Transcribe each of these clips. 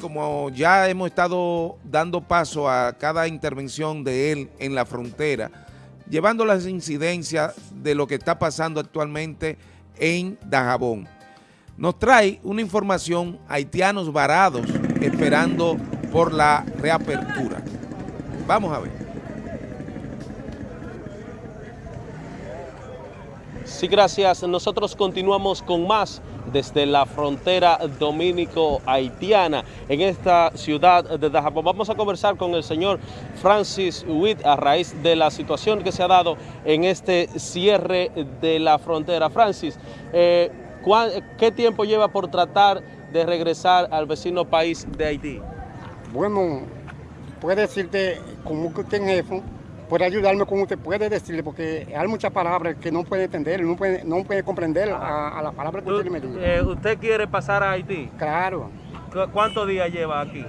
Como ya hemos estado dando paso a cada intervención de él en la frontera, llevando las incidencias de lo que está pasando actualmente en Dajabón. Nos trae una información, haitianos varados esperando por la reapertura. Vamos a ver. Sí, gracias. Nosotros continuamos con más desde la frontera dominico-haitiana en esta ciudad de Dajabón. Vamos a conversar con el señor Francis Witt a raíz de la situación que se ha dado en este cierre de la frontera. Francis, eh, ¿qué tiempo lleva por tratar de regresar al vecino país de Haití? Bueno, puede decirte como que en puede ayudarme como usted puede decirle, porque hay muchas palabras que no puede entender, no puede, no puede comprender a, la palabra que usted me dice. Eh, ¿Usted quiere pasar a Haití? Claro. ¿Cuántos días lleva aquí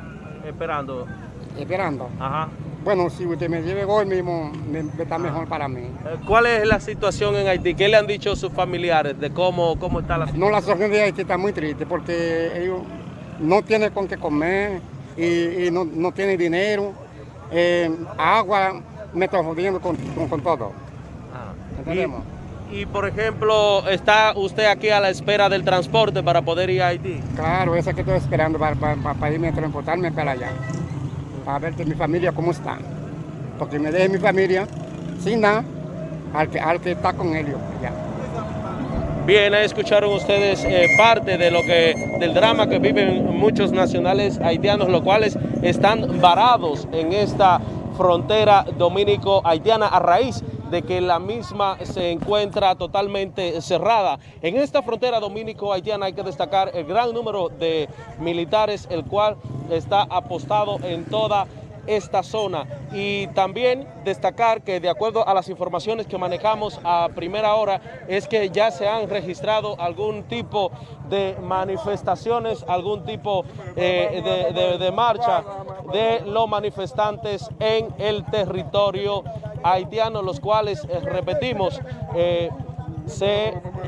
esperando? Esperando. Ajá. Bueno, si usted me lleve hoy mismo, me, está mejor para mí. Eh, ¿Cuál es la situación en Haití? ¿Qué le han dicho sus familiares de cómo, cómo está la situación? No, la situación de Haití está muy triste porque ellos no tienen con qué comer y, no, no tienen dinero, eh, agua, me estoy jodiendo con, todo. Ah. Y, por ejemplo, ¿está usted aquí a la espera del transporte para poder ir a Haití? Claro, esa que estoy esperando para, para, irme a transportarme para allá. Para ver que mi familia cómo está. Porque me deje mi familia sin nada al que, al que está con ellos allá. Bien, ahí escucharon ustedes eh, parte de lo que, del drama que viven muchos nacionales haitianos, los cuales están varados en esta frontera dominico-haitiana a raíz de que la misma se encuentra totalmente cerrada. En esta frontera dominico-haitiana hay que destacar el gran número de militares, el cual está apostado en toda esta zona. Y también destacar que de acuerdo a las informaciones que manejamos a primera hora es que ya se han registrado algún tipo de manifestaciones, algún tipo eh, de, marcha de los manifestantes en el territorio haitiano, los cuales, eh, repetimos, eh,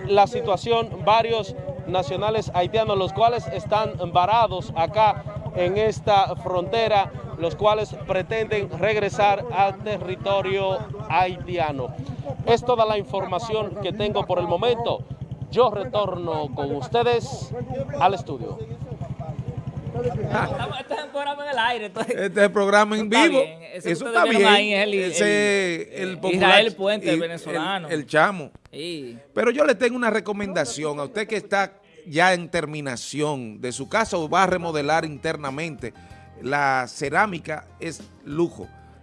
la situación, varios nacionales haitianos, los cuales están varados acá en esta frontera, los cuales pretenden regresar al territorio haitiano. Es toda la información que tengo por el momento. Yo retorno con ustedes al estudio. Este es el programa en el aire. Este es el programa en vivo. Eso, está bien. el, Ese el, Israel Puente, el venezolano. El, chamo. Pero yo le tengo una recomendación a usted que está ya en terminación de su casa o va a remodelar internamente, la cerámica es lujo.